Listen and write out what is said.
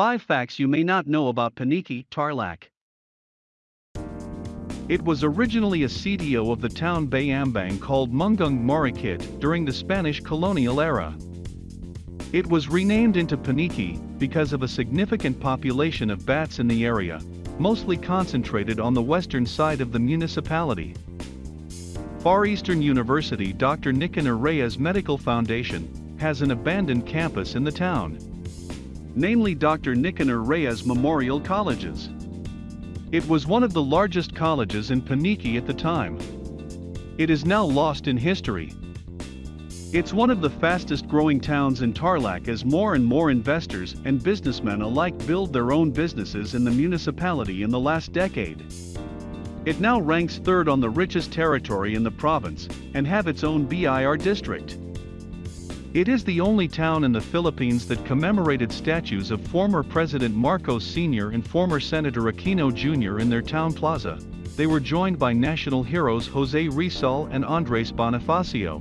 5 Facts You May Not Know About Paniqui, Tarlac. It was originally a CDO of the town Bayambang called Mungung Marikit during the Spanish colonial era. It was renamed into Paniqui because of a significant population of bats in the area, mostly concentrated on the western side of the municipality. Far Eastern University Dr. Nicanor Reyes Medical Foundation has an abandoned campus in the town. Namely Dr. Nicanor Reyes Memorial Colleges. It was one of the largest colleges in Paniqui at the time. It is now lost in history. It's one of the fastest growing towns in Tarlac as more and more investors and businessmen alike build their own businesses in the municipality in the last decade. It now ranks third on the richest territory in the province and have its own BIR district. It is the only town in the Philippines that commemorated statues of former President Marcos Sr. and former Senator Aquino Jr. in their town plaza. They were joined by national heroes Jose Rizal and Andres Bonifacio.